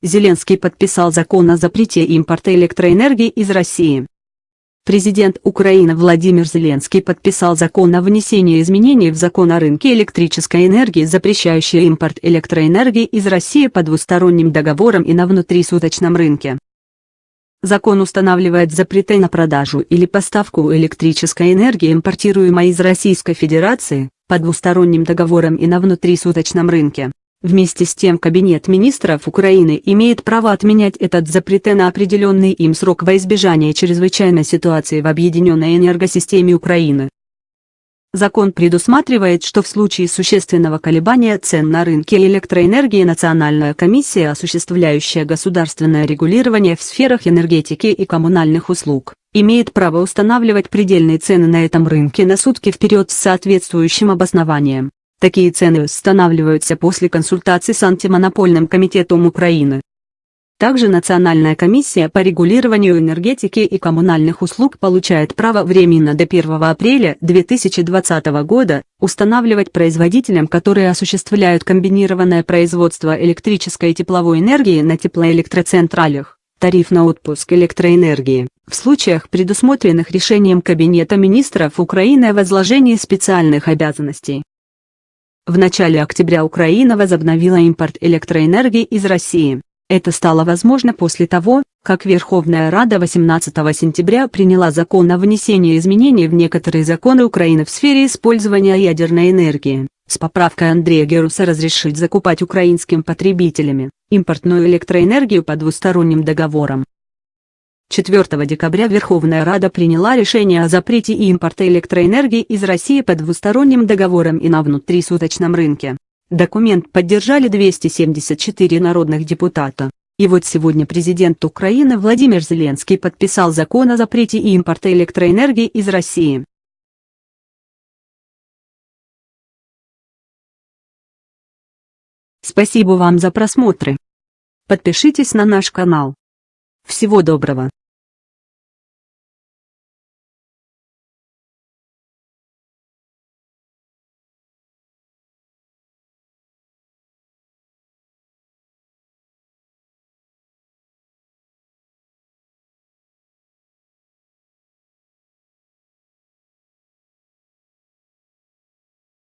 Зеленский подписал закон о запрете импорта электроэнергии из России. Президент Украины Владимир Зеленский подписал закон о внесении изменений в закон о рынке электрической энергии, запрещающий импорт электроэнергии из России по двусторонним договорам и на внутрисуточном рынке. Закон устанавливает запреты на продажу или поставку электрической энергии, импортируемой из Российской Федерации, по двусторонним договорам и на внутрисуточном рынке. Вместе с тем Кабинет министров Украины имеет право отменять этот запрет на определенный им срок во избежание чрезвычайной ситуации в объединенной энергосистеме Украины. Закон предусматривает, что в случае существенного колебания цен на рынке электроэнергии Национальная комиссия, осуществляющая государственное регулирование в сферах энергетики и коммунальных услуг, имеет право устанавливать предельные цены на этом рынке на сутки вперед с соответствующим обоснованием. Такие цены устанавливаются после консультаций с антимонопольным комитетом Украины. Также Национальная комиссия по регулированию энергетики и коммунальных услуг получает право временно до 1 апреля 2020 года устанавливать производителям, которые осуществляют комбинированное производство электрической и тепловой энергии на теплоэлектроцентралях, тариф на отпуск электроэнергии, в случаях, предусмотренных решением Кабинета министров Украины о возложении специальных обязанностей. В начале октября Украина возобновила импорт электроэнергии из России. Это стало возможно после того, как Верховная Рада 18 сентября приняла закон о внесении изменений в некоторые законы Украины в сфере использования ядерной энергии, с поправкой Андрея Геруса разрешить закупать украинским потребителями импортную электроэнергию по двусторонним договорам. 4 декабря Верховная Рада приняла решение о запрете импорта электроэнергии из России по двусторонним договорам и на внутрисуточном рынке. Документ поддержали 274 народных депутата. И вот сегодня президент Украины Владимир Зеленский подписал закон о запрете импорта электроэнергии из России. Спасибо вам за просмотры. Подпишитесь на наш канал. Всего доброго.